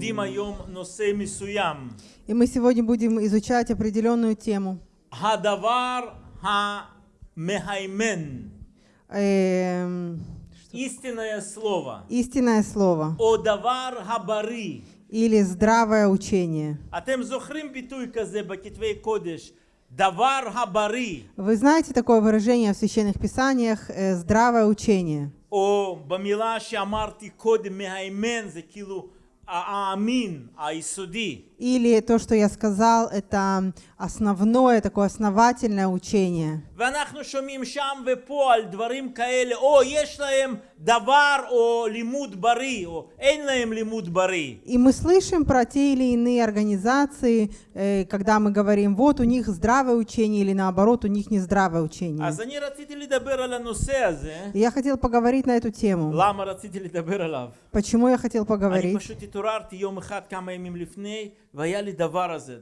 И мы сегодня будем изучать определенную тему. Эм, Истинное слово. Истинное слово. Одавар хабари. Или здравое учение. Вы знаете такое выражение в священных писаниях э, «здравое учение»? О, бамила шамарти код мехаймен, за килу а, аамин, айсуди. Или то, что я сказал, это основное, такое основательное учение. ואנחנו שומעים שם ופה על דברים כאלה, או יש להם דבר או לימוד בריא, או אין להם לימוד בריא. И мы слышим про те или иные организации, э, когда мы говорим, вот у них здравое учение, или наоборот, у них нездравое учение. אז אני רציתי לדבר על הנושא הזה. И я хотел поговорить на эту тему. למה רציתי לדבר עליו? Почему я хотел אני поговорить? פשוט התעוררתי יום אחד כמה ימים לפני, והיה לי דבר הזה.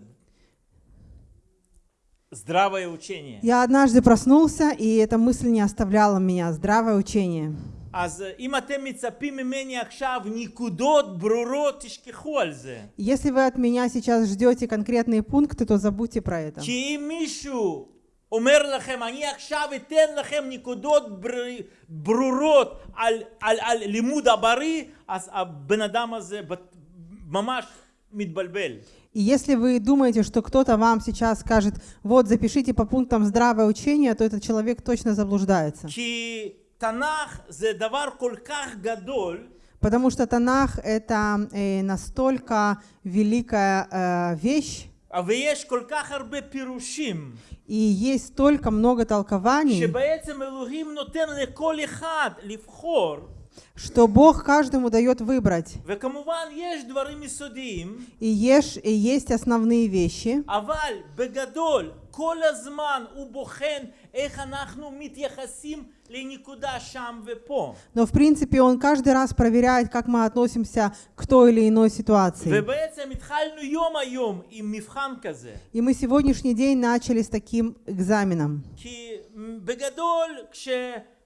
здравое учение. Я однажды проснулся, и эта мысль не оставляла меня. Здравое учение. אז אם אתם מצפים ממני עכשיו נקודות ברורות, תשכחו על זה. Если вы от меня сейчас ждете конкретные пункты, то забудьте про это. כי אם מישהו אומר לכם, אני עכשיו אתן לכם נקודות בר... ברורות על, על, על לימוד הבריא, אז הבן אדם הזה בת- ממש מתבלבל. И если вы думаете, что кто-то вам сейчас скажет, вот запишите по пунктам здравое учение, то этот человек точно заблуждается. כי תנ"ך זה דבר כל כך גדול, Потому что Танах — это э, настолько великая э, вещь, ויש כל כך הרבה פירושים, и есть столько много толкований, שבעצם אלוהים נותן לכל אחד לבחור, что Бог каждому дает выбрать. И есть, и есть основные вещи. Но в принципе он каждый раз проверяет, как мы относимся к той или иной ситуации. И мы сегодняшний день начали с таким экзаменом.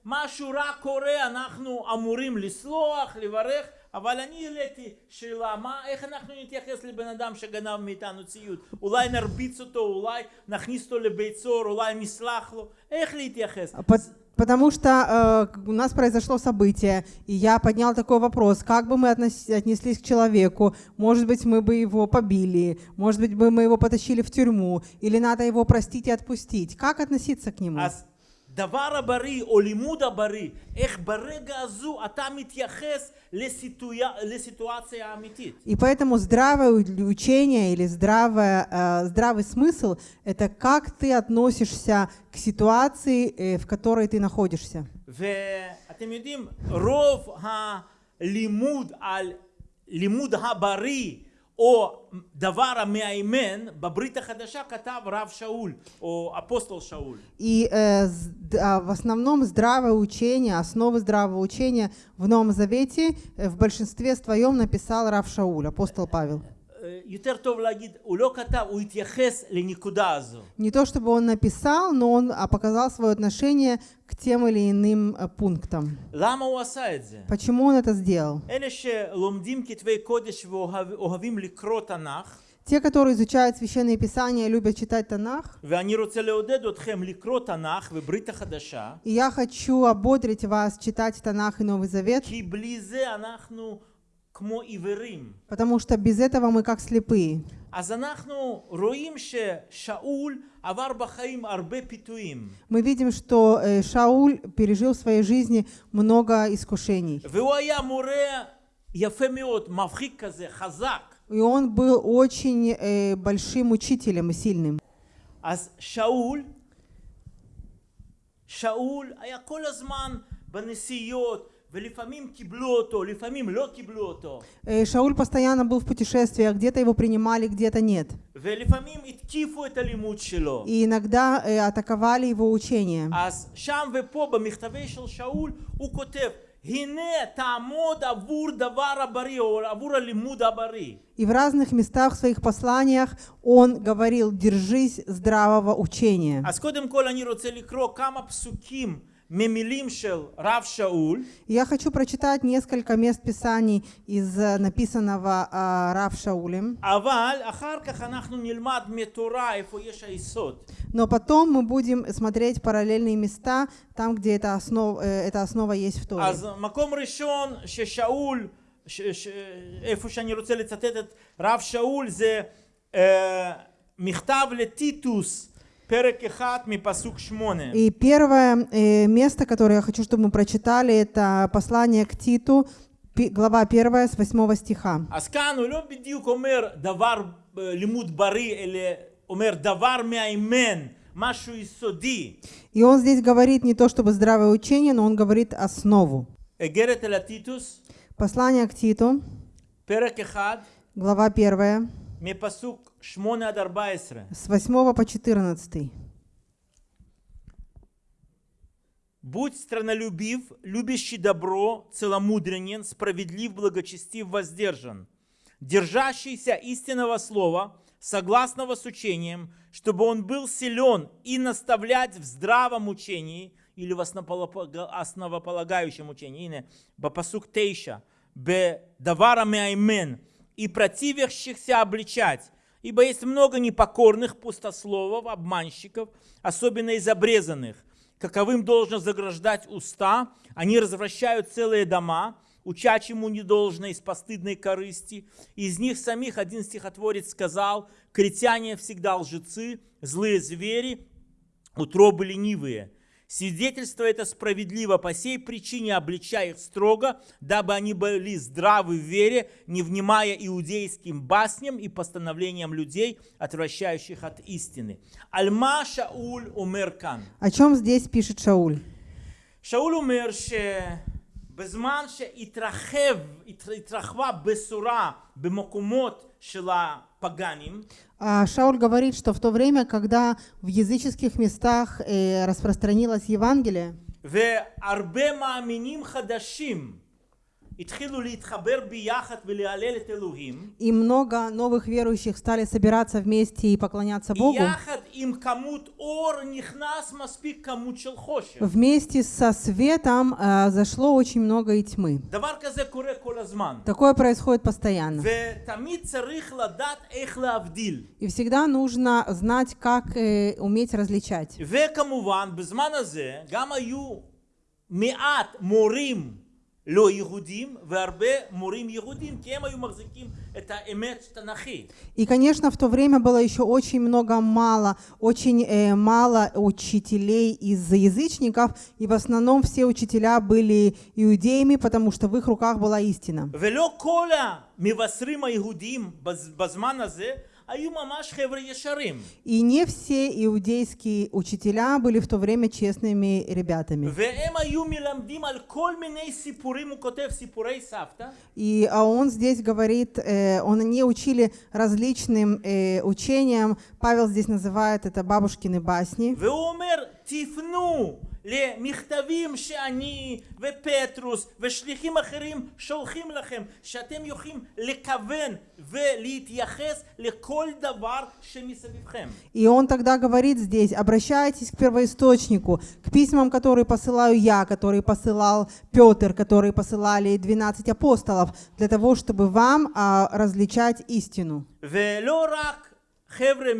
כי בגדול כשמשהו רע קורה אנחנו אמורים לסלוח, לברך, אבל אני העליתי שאלה, מה, איך אנחנו נתייחס לבן אדם שגנב מאיתנו ציוד? אולי נרביץ אותו, אולי נכניס אותו לבית סוהר, אולי נסלח לו? איך להתייחס? А Пот- Потому что э, у нас произошло событие, и я поднял такой вопрос, как бы мы относ- отнеслись к человеку, может быть, мы бы его побили, может быть, бы мы его потащили в тюрьму, или надо его простить и отпустить. Как относиться к нему? אז דבר הבריא או לימוד הבריא, איך ברגע הזו אתה מתייחס לסיטואציה, לסיטואציה האמיתית. И поэтому здравое у- учение или здравое, э, здравый смысл — это как ты относишься к ситуации, э, в которой ты находишься. ואתם יודעים, רוב הלימוד על לימוד הבריא או דבר המאיימן בברית החדשה כתב רב שאול או אפוסטל שאול. И э, з- д- а, в основном здравое учение, основы здравого учения в Новом Завете э, в большинстве своем написал Рав Шауль, апостол Павел. Не то чтобы он написал, но он а, показал свое отношение к тем или иным э, пунктам. Почему он это сделал? те, которые изучают Священное Писание, любят читать Танах. И я хочу ободрить вас читать Танах и Новый Завет. כי בלי זה אנחנו כמו עיוורים. потому что без этого мы как слепые. אז אנחנו רואים ששאול עבר בחיים הרבה פיתויים, Мы видим, что э, Шауль пережил в своей жизни много искушений. והוא היה מורה יפה מאוד, מבחיק כזה, חזק. И он был очень э, большим учителем и сильным. אז שאול, שאול היה כל הזמן בנסיעות, ולפעמים קיבלו אותו, לפעמים לא קיבלו אותו, Э, Шауль постоянно был в путешествиях, где-то его принимали, где-то нет. ולפעמים התקיפו את הלימוד שלו. И иногда э, атаковали его учение. אז שם ופה במכתבי של שאול הוא כותב הנה תעמוד עבור דבר הבריא או עבור הלימוד הבריא. И в разных местах в своих посланиях он говорил, держись здравого учения. אז קודם כל אני רוצה לקרוא כמה פסוקים ממילים של רב שאול, Я хочу прочитать несколько мест Писаний из э, написанного э, Рав Шаулем, אבל אחר כך אנחנו נלמד מתורה איפה יש היסוד. но потом мы будем смотреть параллельные места, там, где эта основа, э, эта основа есть в Торе. אז מקום ראשון ששאול, ש, ש, איפה שאני רוצה לצטט את רב שאול זה אה, מכתב לטיטוס, и первое э, место, которое я хочу, чтобы мы прочитали, это послание к Титу, глава 1 с 8 стиха. И он здесь говорит не то чтобы здравое учение, но он говорит основу. Послание к Титу, глава 1, с 8 по 14. Будь странолюбив, любящий добро, целомудренен, справедлив, благочестив, воздержан, держащийся истинного слова, согласного с учением, чтобы он был силен и наставлять в здравом учении или в основополагающем учении, бапасук тейша, бе даварами аймен, и противящихся обличать, ибо есть много непокорных пустословов, обманщиков, особенно из обрезанных, каковым должно заграждать уста, они развращают целые дома, уча чему не должно из постыдной корысти. Из них самих один стихотворец сказал, критяне всегда лжецы, злые звери, утробы ленивые. Свидетельство это справедливо по сей причине, обличая их строго, дабы они были здравы в вере, не внимая иудейским басням и постановлениям людей, отвращающих от истины. Альма Шауль умеркан. О чем здесь пишет Шауль? Шауль умерше... שבזמן שהתרחב, התר- התרחבה בשורה במקומות של הפגאנים, А, Шауль говорит, что в то время, когда в языческих местах э, распространилось Евангелие, והרבה מאמינים חדשים и много новых верующих стали собираться вместе и поклоняться Богу, יחד עם כמות אור נכנס מספיק כמות של חושך. вместе со светом э, зашло очень много и тьмы. דבר כזה קורה כל הזמן. Такое происходит постоянно. ותמיד צריך לדעת איך להבדיל. И всегда нужно знать, как э, уметь различать. וכמובן, בזמן הזה גם היו מעט מורים И, конечно, в то время было еще очень много мало, очень э, мало учителей из язычников, и в основном все учителя были иудеями, потому что в их руках была истина. И не все иудейские учителя были в то время честными ребятами. И а он здесь говорит, э, он не учили различным э, учениям. Павел здесь называет это бабушкины басни. והוא אומר, תפנו למכתבים שאני ופטרוס ושליחים אחרים שולחים לכם, שאתם יכולים לכוון ולהתייחס לכל דבר שמסביבכם. И он тогда говорит здесь, обращайтесь к первоисточнику, к письмам, которые посылаю я, которые посылал Петр, которые посылали 12 апостолов, для того, чтобы вам а, различать истину. ולא רק חבר'ה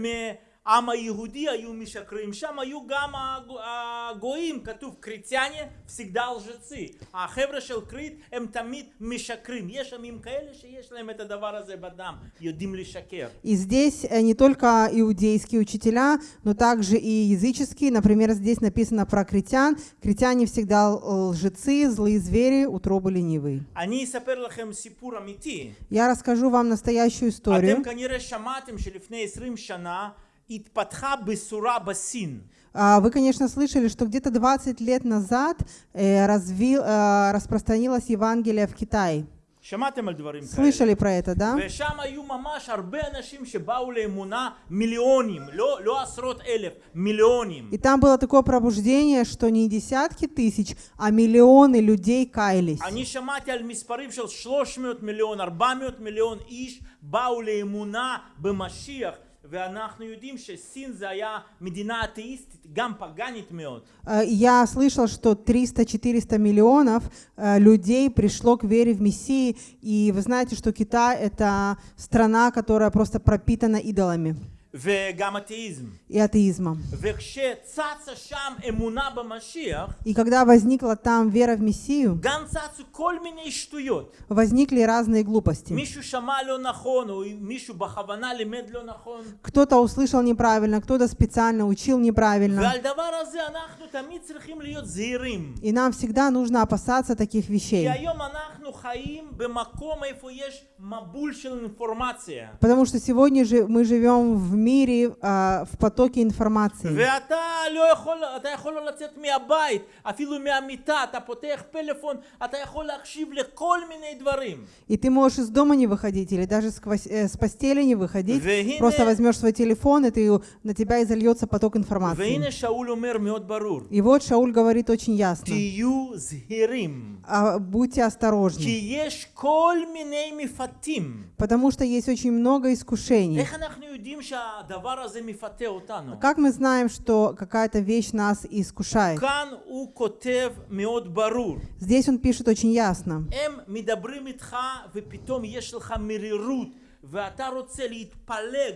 מהעם היהודי היו משקרים, שם היו גם הגו- הגויים, כתוב קריטיאניה פסיגדל לז'צי. החבר'ה של קריט הם תמיד משקרים. יש עמים כאלה שיש להם את הדבר הזה בדם, יודעים לשקר. И здесь э, не только иудейские учителя, но также и языческие. Например, здесь написано про критян. Критяне всегда л- лжецы, злые звери, утробы ленивые. אני אספר לכם סיפור אמיתי. Я расскажу вам настоящую историю. אתם כנראה שמעתם שלפני 20 שנה התפתחה בשורה בסין. А, Вы, конечно, слышали, что где-то 20 лет назад э, развил, э, распространилось Евангелие в Китае. שמעתם על דברים כאלה. Слышали про это, да? ושם היו ממש הרבה אנשים שבאו לאמונה, מיליונים, לא, לא עשרות אלף, מיליונים. И там было такое пробуждение, что не десятки тысяч, а миллионы людей каялись. אני שמעתי על מספרים של 300 מיליון, 400 מיליון איש באו לאמונה במשיח, Э, я слышал, что 300-400 миллионов э, людей пришло к вере в Мессии, и вы знаете, что Китай — это страна, которая просто пропитана идолами. וגם אתאיזם. и атеизмом. וכשצצה שם אמונה במשיח, И когда возникла там вера в Мессию, גם צצו כל מיני שטויות. возникли разные глупости. מישהו שמע לא נכון, או מישהו בכוונה לימד לא נכון. Кто-то услышал неправильно, кто-то специально учил неправильно. ועל דבר הזה אנחנו תמיד צריכים להיות זהירים. И нам всегда нужно опасаться таких כי вещей. היום אנחנו חיים במקום איפה יש מבול של אינפורמציה. Потому что сегодня же мы живем в мире, а, в потоке информации. ואתה לא יכול, אתה יכול לא לצאת מהבית, אפילו מהמיטה, אתה פותח פלאפון, אתה יכול להקשיב לכל מיני דברים. И ты можешь из дома не выходить или даже сквозь- э, с постели не выходить. והנה- Просто возьмешь свой телефон, и ты, на тебя изольется поток информации. והנה שאול אומר מאוד ברור, И вот Шауль говорит очень ясно. תהיו זהירים, А, будьте כי осторожны, יש כל מיני מפתים. потому что есть очень много искушений. איך אנחנו יודעים שהדבר הזה מפתה אותנו? Как мы знаем, что какая-то вещь нас искушает? כאן הוא כותב מאוד ברור. Здесь он пишет очень ясно. הם מדברים איתך ופתאום יש לך מרירות ואתה רוצה להתפלג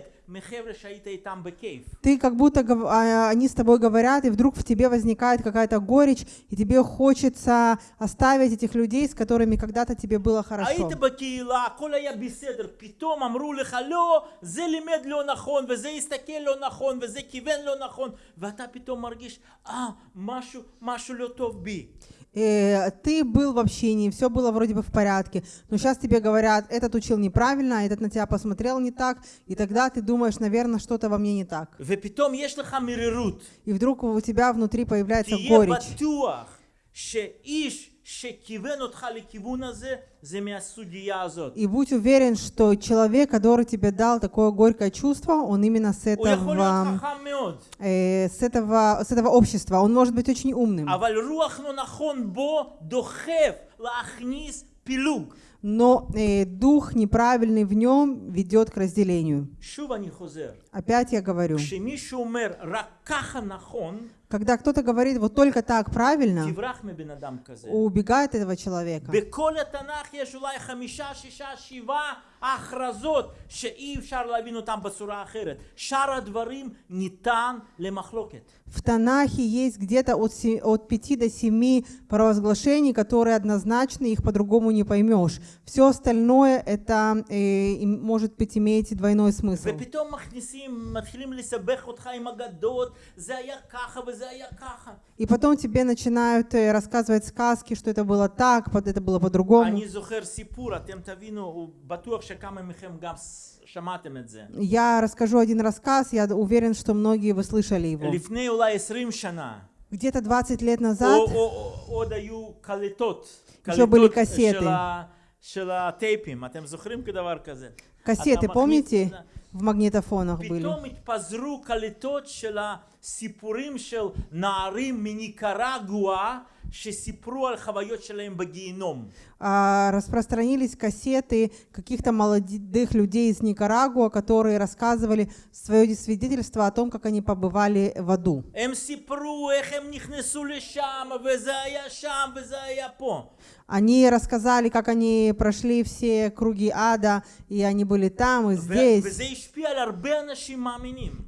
ты как будто а, они с тобой говорят, и вдруг в тебе возникает какая-то горечь, и тебе хочется оставить этих людей, с которыми когда-то тебе было хорошо. Э, ты был в общении, все было вроде бы в порядке, но сейчас тебе говорят, этот учил неправильно, а этот на тебя посмотрел не так, и тогда ты думаешь, наверное, что-то во мне не так. И вдруг у тебя внутри появляется горечь. И будь уверен, что человек, который тебе дал такое горькое чувство, он именно с этого, э, с этого, с этого общества. Он может быть очень умным. Но э, дух неправильный в нем ведет к разделению. Опять я говорю, когда кто-то говорит вот только так правильно, убегает этого человека. В Танахе есть где-то от, от 5 до 7 провозглашений, которые однозначны, их по-другому не поймешь. Все остальное это э, может быть иметь двойной смысл. מכניסים, מתחילים לסבך אותך עם אגדות, זה היה ככה וזה היה ככה. И потом тебе начинают э, рассказывать сказки, что это было так, под- это было по-другому. אני זוכר סיפור, אתם תבינו, הוא בטוח שכמה מכם גם ס- שמעתם את זה. Я расскажу один рассказ, я уверен, что многие вы слышали его. לפני אולי 20 שנה, Где-то 20 лет או, назад או, או, עוד היו קלטות, еще были קלטות кассеты. של, ה, של הטייפים, אתם זוכרים כדבר כזה? кассеты, אתה מכניס- помните, В магнитофонах были. А, распространились кассеты каких-то молодых людей из Никарагуа, которые рассказывали свое свидетельство о том, как они побывали в аду. Они рассказали, как они прошли все круги ада, и они были там и здесь.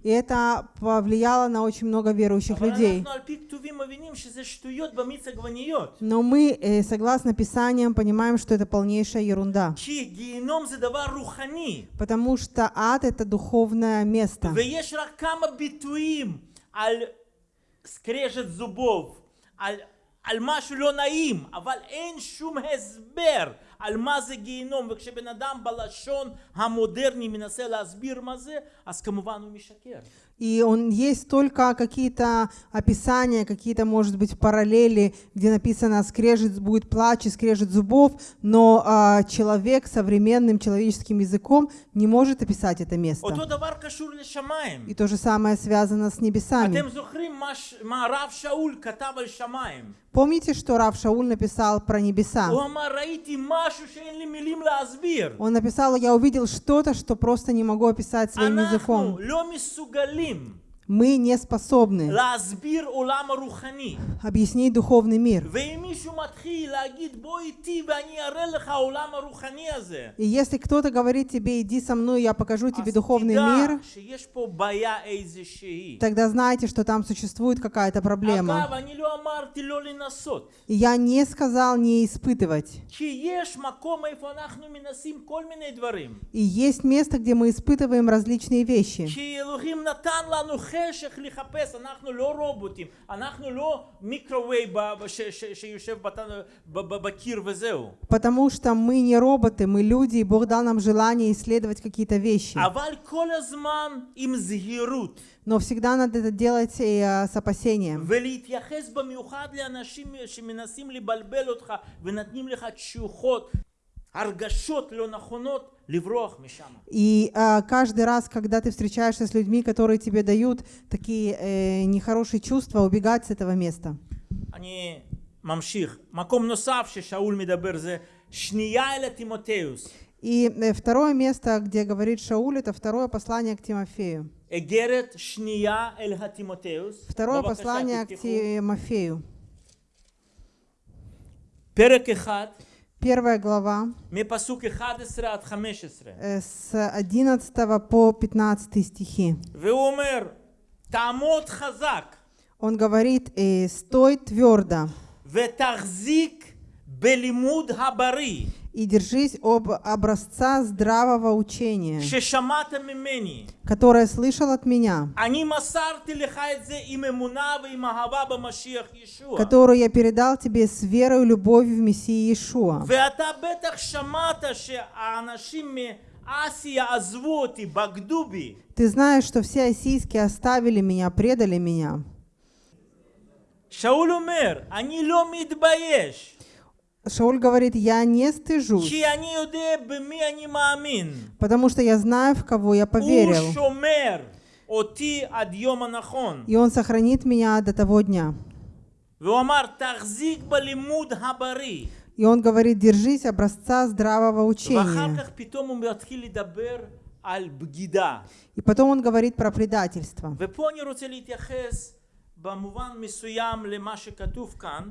И это повлияло на очень много верующих людей. Но мы, э, согласно Писаниям, понимаем, что это полнейшая ерунда. כי גיהינום זה דבר רוחני. Потому что ад — это духовное место. ויש רק כמה ביטויים על סקרשת זובוב, על, על משהו לא נעים, אבל אין שום הסבר על מה זה גיהינום, וכשבן אדם בלשון המודרני מנסה להסביר מה זה, אז כמובן הוא משקר. И он есть только какие-то описания, какие-то, может быть, параллели, где написано «скрежет будет плач и скрежет зубов», но а, человек современным человеческим языком не может описать это место. אותו דבר קשור לשמיים. И то же самое связано с небесами. אתם זוכרים מה ש- מה הרב שאול כתב על שמיים? Помните, что Рав Шауль написал про небеса? Он написал, я увидел что-то, что просто не могу описать своим языком. Мы не способны объяснить духовный мир. И если кто-то говорит тебе, иди со мной, я покажу тебе духовный мир, тогда знайте, что там существует какая-то проблема. И я не сказал не испытывать. И есть место, где мы испытываем различные вещи. כי אלוהים נתן לנו חשך לחפש, אנחנו לא רובוטים, אנחנו לא מיקרווייב ב- ש- ש- שיושב בת- ב- ב- בקיר וזהו. Потому что мы не роботы, мы люди, и Бог дал нам желание исследовать какие-то вещи. אבל כל הזמן עם זהירות, Но всегда надо это делать и, а, с опасением. ולהתייחס במיוחד לאנשים שמנסים לבלבל אותך ונותנים לך תשוחות, הרגשות לא נכונות, לברוח משם. И а, каждый раз, когда ты встречаешься с людьми, которые тебе дают такие э, нехорошие чувства, убегать с этого места. Они мамших. Маком носавши Шауль Мидаберзе Шния Тимотеус. И э, второе место, где говорит Шауль, это второе послание к Тимофею. Второе послание к Тимофею. Перек Первая глава, מפסוק 11 עד 15. э, с 11 по 15 стихи. והוא אומר, תעמוד חזק Он говорит, э, «Стой твердо ותחזיק בלימוד הבריא и держись об образца здравого учения, ששמעת ממני. которое слышал от меня, אני מסרתי לך את זה עם אמונה ועם אהבה במשיח ישוע. которую я передал тебе с верой и любовью в Мессии Иешуа». ואתה בטח שמעת שהאנשים מאסיה עזבו אותי, בגדו בי. Ты знаешь, что все осийские оставили меня, предали меня. שאול אומר, אני לא מתבייש, Шауль говорит, я не стыжусь, потому что я знаю, в кого я поверил. И он сохранит меня до того дня. И он говорит, держись образца здравого учения. И потом он говорит про предательство.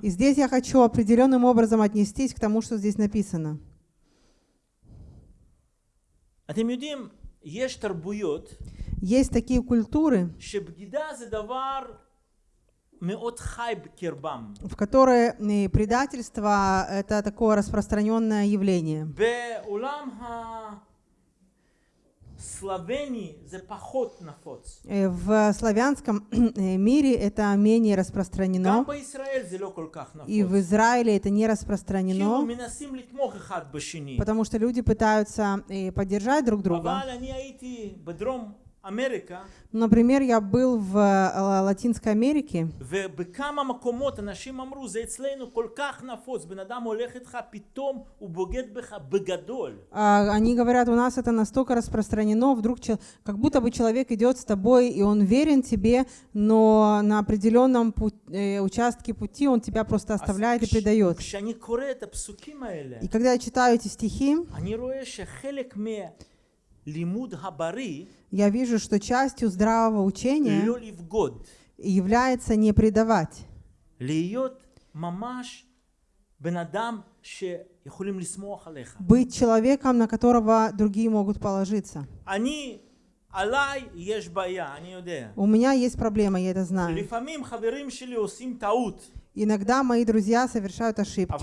И здесь я хочу определенным образом отнестись к тому, что здесь написано. Есть такие культуры, в которой э, предательство — это такое распространенное явление. Э, в славянском э, мире это менее распространено. И в Израиле это не распространено. Потому что люди пытаются э, поддержать друг друга. אבל אני הייתי בדרום אמריקה, Например, я был в э, Латинской Америке, ובכמה מקומות אנשים אמרו, זה אצלנו כל כך נפוץ, בן אדם הולך איתך, פתאום הוא בוגד בך богодоль. А, Они говорят, у нас это настолько распространено, вдруг чел- как будто бы человек идет с тобой, и он верен тебе, но на определенном пу- э, участке пути он тебя просто оставляет и כש- предает. כשאני קורא את הפסוקים האלה, И когда я читаю эти стихи, я вижу, что частью здравого учения является не предавать. Быть человеком, на которого другие могут положиться. У меня есть проблема, я это знаю. Иногда мои друзья совершают ошибки.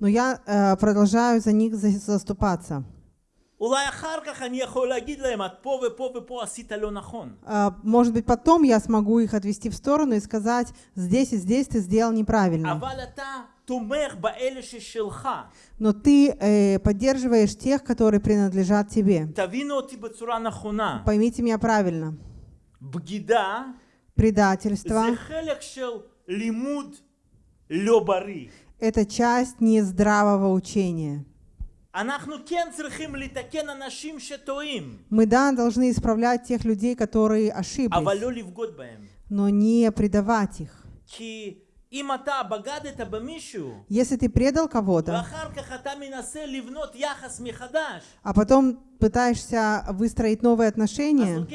Но я э, продолжаю за них заступаться. Э, может быть, потом я смогу их отвести в сторону и сказать, здесь и здесь ты сделал неправильно. Но ты э, поддерживаешь тех, которые принадлежат тебе. Поймите меня правильно. Предательство. Это часть нездравого учения. Мы, да, должны исправлять тех людей, которые ошиблись, но не предавать их. Если ты предал кого-то, а потом пытаешься выстроить новые отношения,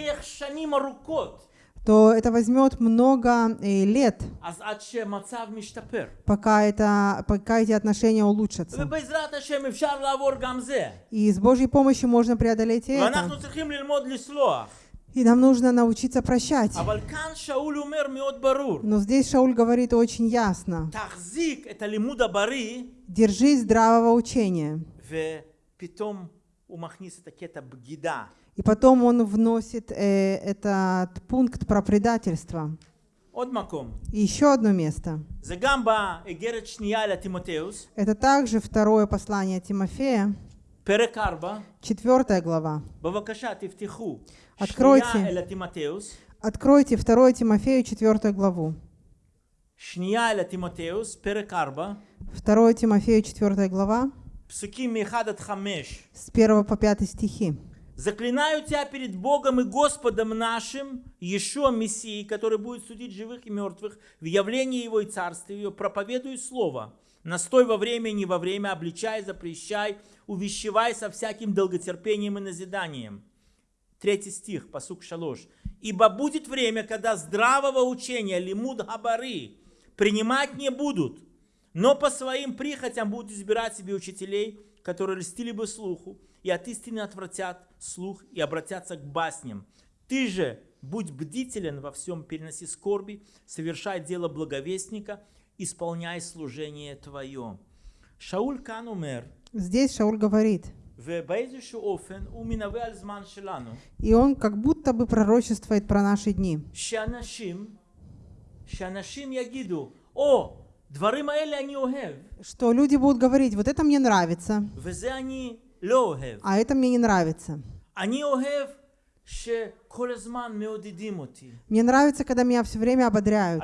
то это возьмет много э, лет, אז עד שהמצב משתפר. пока, это, пока эти отношения улучшатся. ובעזרת השם אפשר לעבור גם זה. И с Божьей помощью можно преодолеть и ואנחנו это. צריכים ללמוד לסלוח. И нам нужно научиться прощать. אבל כאן שאול אומר מאוד ברור, Но здесь Шауль говорит очень ясно. תחזיק את הלימוד הבריא, Держись здравого учения. ופתאום הוא מכניס את הקטע בגידה. И потом он вносит э, этот пункт про предательство. И еще одно место. Это также второе послание Тимофея, четвертая глава. Откройте, откройте второе Тимофею, четвертую главу. Второе Тимофею, четвертая глава. С первого по пятый стихи. Заклинаю тебя перед Богом и Господом нашим, Иешуа Мессией, который будет судить живых и мертвых, в явлении Его и Царстве Его, проповедуй Слово. Настой во время и не во время, обличай, запрещай, увещевай со всяким долготерпением и назиданием. Третий стих, посук шалош. Ибо будет время, когда здравого учения, лимуд габары, принимать не будут, но по своим прихотям будут избирать себе учителей, которые льстили бы слуху, и от истины отвратят слух и обратятся к басням. Ты же будь бдителен во всем, переноси скорби, совершай дело благовестника, исполняй служение твое. Шауль Канумер. Здесь Шауль говорит. И он как будто бы пророчествует про наши дни. Что что люди будут говорить, вот это мне нравится, а это мне не нравится. Мне нравится, когда меня все время ободряют.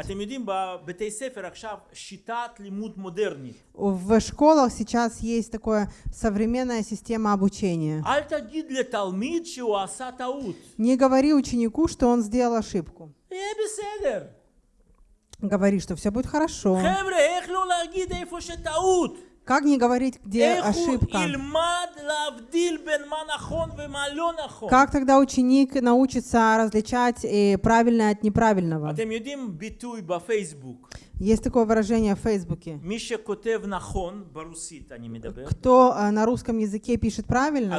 В школах сейчас есть такая современная система обучения. Не говори ученику, что он сделал ошибку говори, что все будет хорошо. Как не говорить, где ошибка? Как тогда ученик научится различать э, правильное от неправильного? Есть такое выражение в Фейсбуке. Кто э, на русском языке пишет правильно,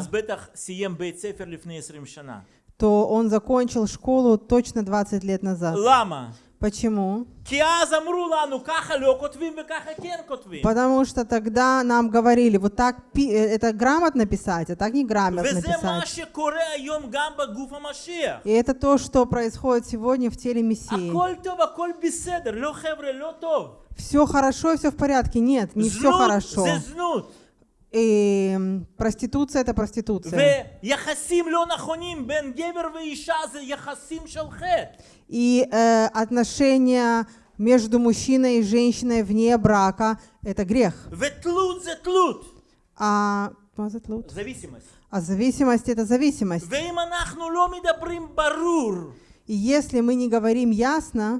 то он закончил школу точно 20 лет назад. Лама. Почему? Потому что тогда нам говорили, вот так э, это грамотно писать, а так не грамотно писать. И это то, что происходит сегодня в теле Мессии. Все хорошо, все в порядке. Нет, не все хорошо. זה זנות. И м, проституция это проституция. ויחסים לא נכונים בין גבר ואישה זה יחסים של חטא. И э, отношения между мужчиной и женщиной вне брака это грех. ותלות זה תלות. А, מה זה תלות? зависимость. а зависимость это зависимость. ואם אנחנו לא מדברים ברור, И если мы не говорим ясно,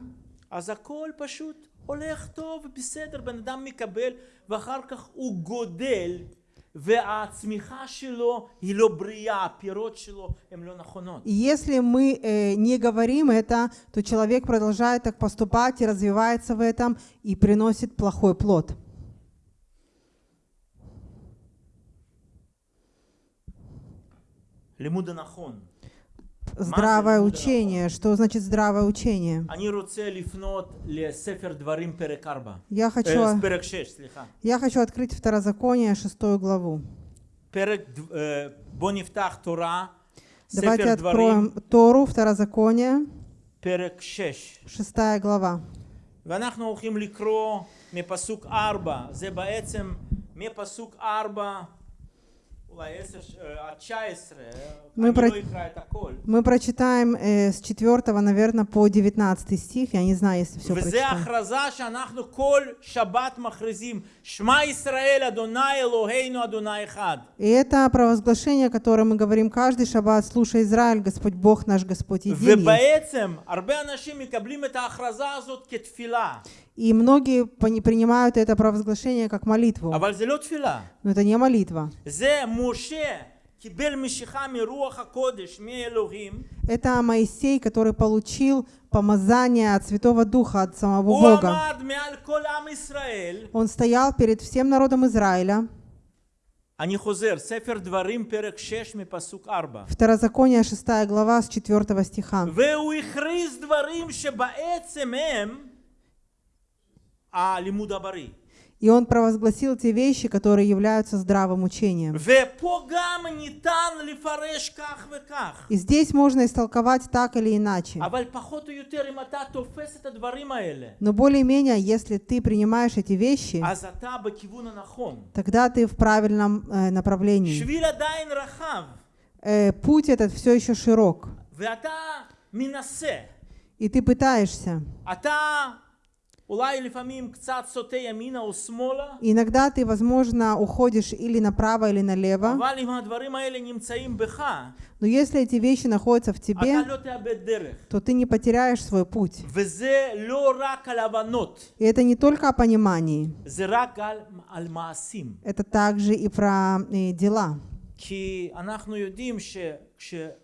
אז הכל פשוט הולך טוב ובסדר, בן אדם מקבל ואחר כך הוא גודל והצמיחה שלו היא לא בריאה, הפירות שלו הן לא נכונות. и если мы э, не говорим это, то человек продолжает так поступать и развивается в этом и приносит плохой плод. לימוד הנכון. Здравое לימוד учение. Что значит здравое учение? אני רוצה לפנות לספר דברים פרק 4. Я хочу, אה, פרק 6, סליחה. я хочу открыть Второзаконие, шестую главу. פרק, ד- אה, בוא נפתח תורה, Давайте ספר דברים, откроем Тору, Второзаконие, פרק 6. шестая глава. ואנחנו הולכים לקרוא מפסוק 4, זה בעצם מפסוק 4, мы, про... мы прочитаем э, с 4, наверное, по 19 стих. Я не знаю, если все прочитаем. И это провозглашение, которое мы говорим каждый шаббат. Слушай, Израиль, Господь Бог наш, Господь един есть. ובעצם הרבה אנשים מקבלים את ההכרזה הזאת כתפילה, И многие пони- принимают это провозглашение как молитву. אבל זה לא תפילה. Но это не молитва. זה משה קיבל משיכה מרוח הקודש, מאלוהים, Это Моисей, который получил помазание от Святого Духа, от самого הוא Бога. עמד מעל כל עם ישראל. Он стоял перед всем народом Израиля. אני חוזר, ספר דברים, פרק 6 מפסוק 4. Второзаконие, 6 глава, с 4 стиха. והוא הכריז דברים שבעצם הם הלימוד הבריא. И он провозгласил те вещи, которые являются здравым учением. И здесь можно истолковать так или иначе. Но более-менее, если ты принимаешь эти вещи, тогда ты в правильном э, направлении. Э, путь этот все еще широк. И ты пытаешься. Иногда ты, возможно, уходишь или направо, или налево. אבל אם הדברים האלה נמצאים בך, Но если эти вещи находятся в тебе, אתה לא תאבד דרך. то ты не потеряешь свой путь. וזה לא רק על הבנות, И это не только о понимании, זה רק על, על מעשים. это также и про э, дела. כי אנחנו יודעים שכשאלוהים שופט אותנו,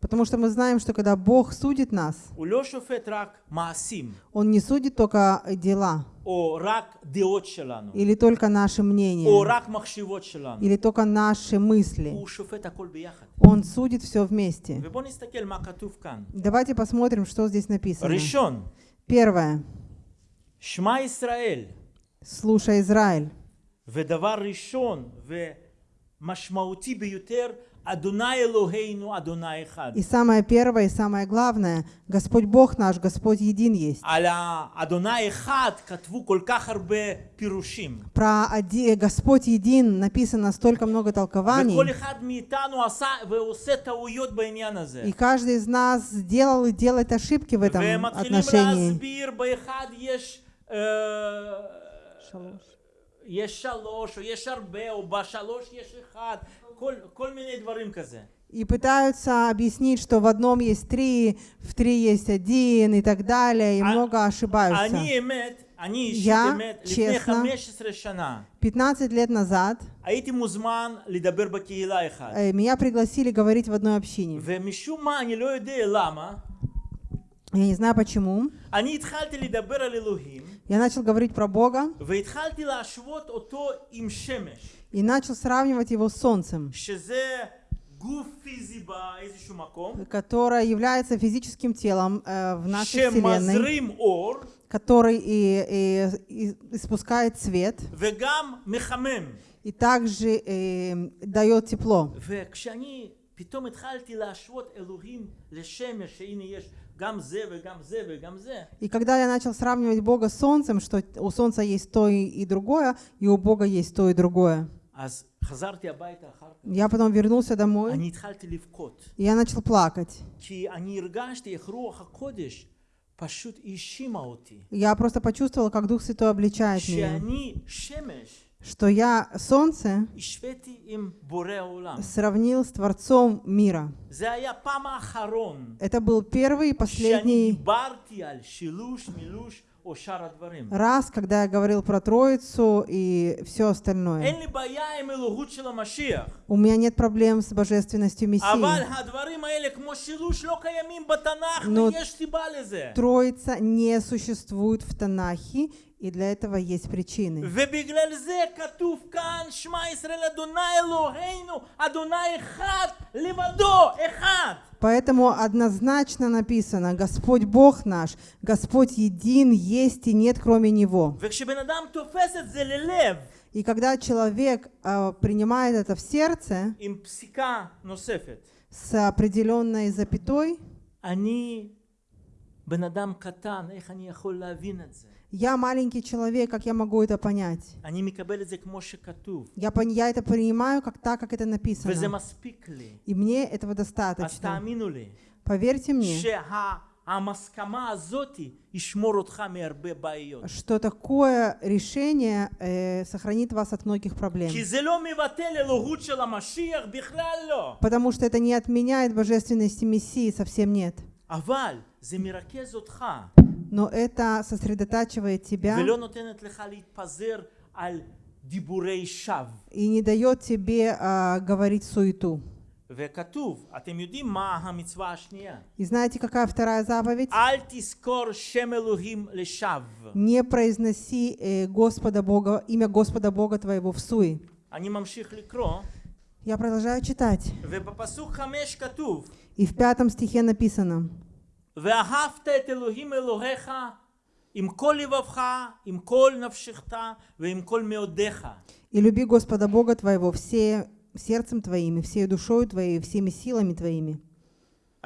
Потому что мы знаем, что когда Бог судит нас, הוא לא שופט רק מעשים, Он не судит только э, дела, או רק דעות שלנו, или только наши או мнения, רק מחשבות שלנו. или только наши мысли. הוא שופט הכל ביחד. Он судит все вместе. ובואו נסתכל מה כתוב כאן. Давайте посмотрим, что здесь написано. ראשון, Первое. שמע ישראל, Слушай, Израиль. ודבר ראשון ומשמעותי ביותר, אדוני אלוהינו, אדוני אחד. И самое первое, и самое главное, Господь Бог наш, Господь един есть. על האדוני אחד כתבו כל כך הרבה פירושים. Про оди- Господь един написано столько много толкований, וכל אחד מאיתנו עשה ועושה טעויות בעניין הזה. и каждый из нас сделал и делает ошибки в этом ומתחילים отношении. להסביר, באחד יש... אה, יש שלוש, או יש הרבה, או בשלוש יש אחד, и пытаются объяснить, что в одном есть три, в три есть один и так далее, и много ошибаются. Я, честно, 15 лет назад э, меня пригласили говорить в одной общине. Я не знаю почему. Я начал говорить про Бога והתחלתי להשוות אותו עם שמש, и начал сравнивать его с Солнцем, שזה גוף פיזי באיזשהו מקום, которое является физическим телом э, в нашей Вселенной, שמזרים אור который и, и- и испускает свет, וגם מחמם. и также э, дает тепло. וכשאני פתאום התחלתי להשוות אלוהים לשמש, שהנה יש И когда я начал сравнивать Бога с Солнцем, что у Солнца есть то и другое, и у Бога есть то и другое. Я потом вернулся домой, и я начал плакать. Я просто почувствовал, как Дух Святой обличает меня что я солнце сравнил с Творцом мира. Это был первый и последний раз, когда я говорил про Троицу и все остальное. У меня нет проблем с божественностью Мессии. Но Троица не существует в Танахе, и для этого есть причины. ובגלל זה כתוב כאן שמע ישראל אדוני אלוהינו אדוני אחד לבדו אחד. Поэтому однозначно написано, Господь Бог наш, Господь един, есть и нет кроме Него. וכשבן אדם תופס את זה ללב И когда человек э, принимает это в сердце עם פסיקה נוספת, с определенной запятой, אני בן אדם קטן, איך אני יכול להבין את זה? я маленький человек, как я могу это понять? Я, я это принимаю как так, как это написано. И мне этого достаточно. Поверьте мне, что такое решение э, сохранит вас от многих проблем. Потому что это не отменяет божественности Мессии, совсем нет אבל זה מרכז אותך, Но это сосредотачивает тебя ולא נותנת לך להתפזר על דיבורי שווא. и не дает тебе а, говорить суету. וכתוב, אתם יודעים מה המצווה השנייה? И знаете, какая вторая заповедь? אל תזכור שם אלוהים לשווא. Не произноси э, Господа Бога, имя Господа Бога твоего в суе. אני ממשיך לקרוא, Я продолжаю читать. ובפסוק חמש כתוב, И в пятом стихе написано, ואהבת את אלוהים אלוהיך עם כל לבבך, עם כל נפשך ועם כל מאודיך. «И люби Господа Бога твоего все сердцем твоим, и всей душою твоей, и всеми силами твоими».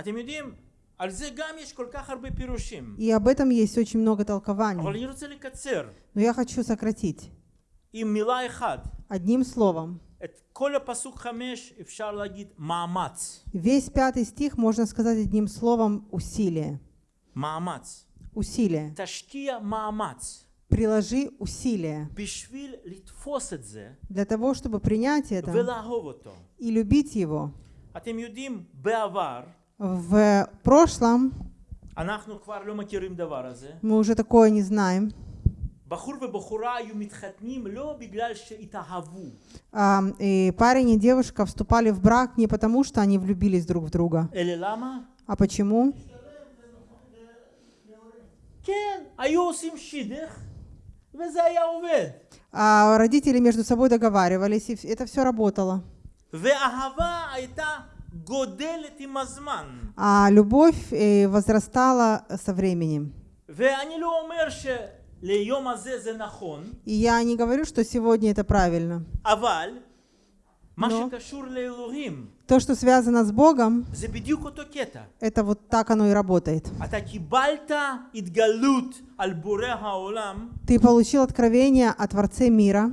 אתם יודעים, על זה גם יש כל כך הרבה פירושים. И об этом есть очень много אבל толкований. אני רוצה לקצר Но я хочу сократить עם מילה אחת. одним словом. Весь пятый стих можно сказать одним словом «усилие». Усилие. Ташкия маамац. Приложи усилие для того, чтобы принять это и любить его. В прошлом мы уже такое не знаем. и парень и девушка вступали в брак не потому, что они влюбились друг в друга. אלא למה? А почему? כן, היו עושים שידך וזה היה עובד. А родители между собой договаривались, и вс- это все работало. ואהבה הייתה גודלת עם הזמן. А любовь э, возрастала со временем. ואני לא אומר שליום הזה זה נכון, И я не говорю, что сегодня это правильно. Но то, что связано с Богом, это вот так оно и работает. Ты получил откровение о Творце мира.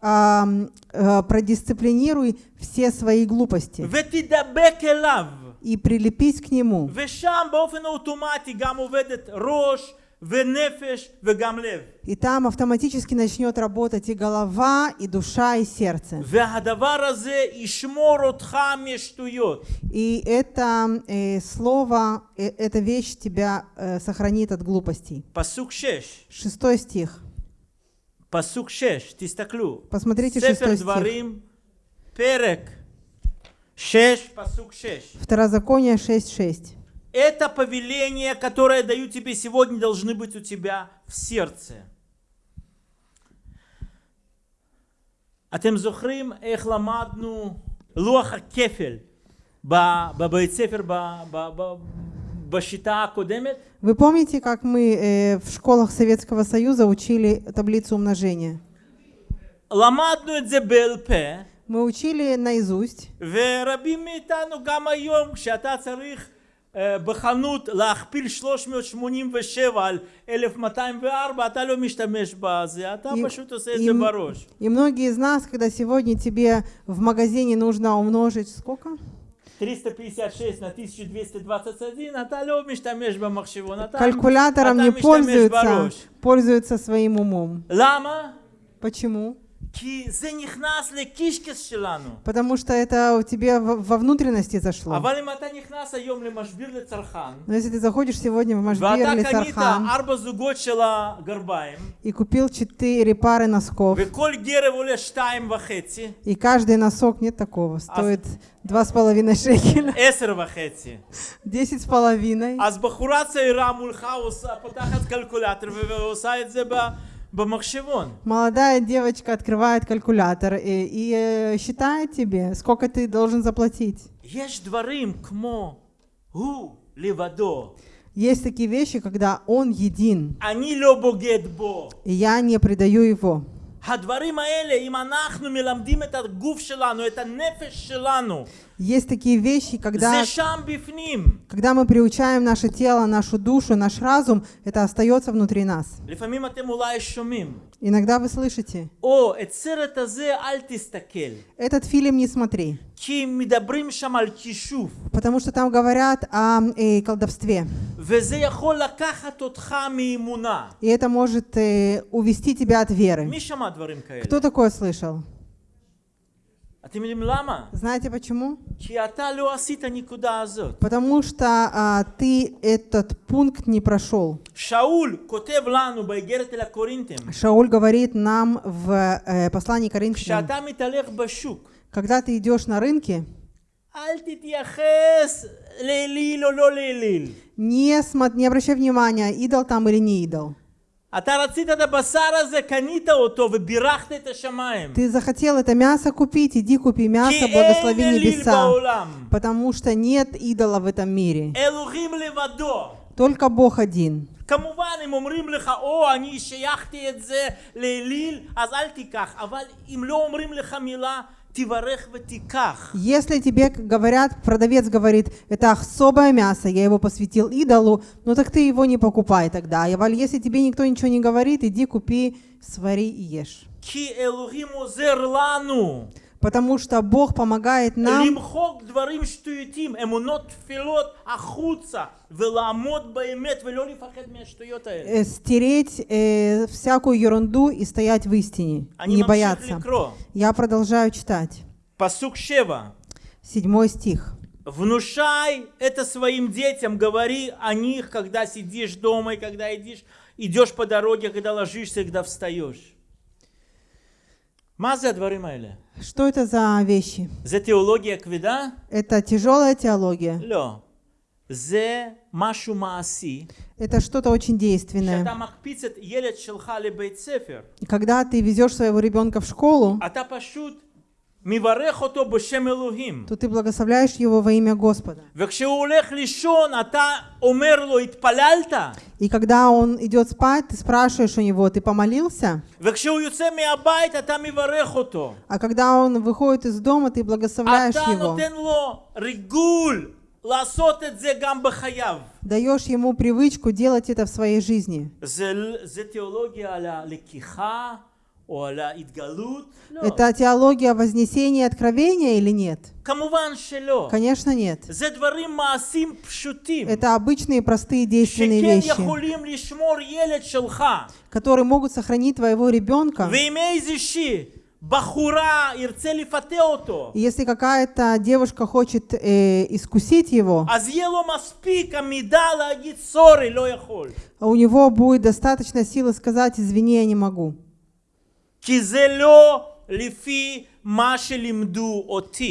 Э, продисциплинируй все свои глупости и прилепись к нему. И там автоматически начнет работать и голова, и душа, и сердце. И это э, слово, э, эта вещь тебя э, сохранит от глупостей. Шестой стих. Посмотрите шестой стих. Посмотрите шестой стих. דברים, פרק שש, פסוק שש. Второзаконие 6.6. Это повеление, которое даю тебе сегодня, должны быть у тебя в сердце. אתם זוכרים איך למדנו לוח הכפל ב- בבית ספר ב- ב- ב- בשיטה הקודמת? Вы помните, как мы э, в школах Советского Союза учили таблицу умножения? למדנו את זה בעל פה, Мы учили наизусть, ורבים מאיתנו גם היום, כשאתה צריך אה, בחנות להכפיל 387 על 1204, אתה לא משתמש בזה, אתה И- פשוט עושה את и זה м- בראש. И многие из нас, когда сегодня тебе в магазине нужно умножить сколько? 356 на 1221, אתה לא משתמש במחשבון, אתה, Калькулятором אתה не משתמש пользуются, בראש. пользуются своим умом. למה? Почему? Потому что это у тебя во внутренности зашло. Но если ты заходишь сегодня в Машбир или Цархан и купил четыре пары носков, и каждый носок, нет такого, стоит два с половиной шекеля. Десять с половиной. אז בחורה צעירה מולך עושה, פותחת קלקולטור ו- ועושה את זה ב- במחשבון. Молодая девочка открывает калькулятор и, и, э, считает тебе, сколько ты должен заплатить. יש דברים כמו הוא לבדו, Есть такие вещи, когда он един, אני לא בוגד בו, и я не предаю его. הדברים האלה, אם אנחנו מלמדים את הגוף שלנו, את הנפש שלנו, есть такие вещи, когда, когда мы приучаем наше тело, нашу душу, наш разум, это остается внутри нас. Иногда вы слышите, «О, этот фильм не смотри». Потому что там говорят о э, колдовстве. И это может э, увести тебя от веры. Кто такое слышал? Знаете почему? Потому что а, ты этот пункт не прошел. Шауль говорит нам в э, послании Коринфянам, когда ты идешь на рынке, не, не обращай внимания, идол там или не идол. אתה רצית את הבשר הזה, קנית אותו ובירכת את השמיים. Ты захотел это мясо купить, иди купи כי мясо, אין благослови אליל небеса. בעולם. Потому что нет идола в этом мире. אלוהים לבדו. Только Бог один. כמובן, אם אומרים לך, או, אני שייכתי את זה לאליל, אז אל תיקח. אבל אם לא אומרים לך מילה, תברך ותיקח. если тебе говорят, продавец говорит, это особое мясо, я его посвятил идолу, ну так ты его не покупай тогда. Валь- Если тебе никто ничего не говорит, иди купи, свари и ешь. Потому что Бог помогает нам э, стереть э, всякую ерунду и стоять в истине, не бояться. Я продолжаю читать. Пасук Седьмой стих. Внушай это своим детям, говори о них, когда сидишь дома и когда идешь, идешь по дороге, а когда ложишься, когда встаешь. Что это за вещи? Это тяжелая теология. Лё, зе машу мааси. Это что-то очень действенное. Когда ты везешь своего ребенка в школу, то ты благословляешь его во имя Господа. И когда он идет спать, ты спрашиваешь у него, ты помолился? А когда он выходит из дома, ты благословляешь его. Даешь ему привычку делать это в своей жизни. Это теология вознесения и откровения или нет? Конечно, нет. Это обычные простые действенные вещи, которые могут сохранить твоего ребенка. Если какая-то девушка хочет э, искусить его, у него будет достаточно силы сказать «извини, я не могу».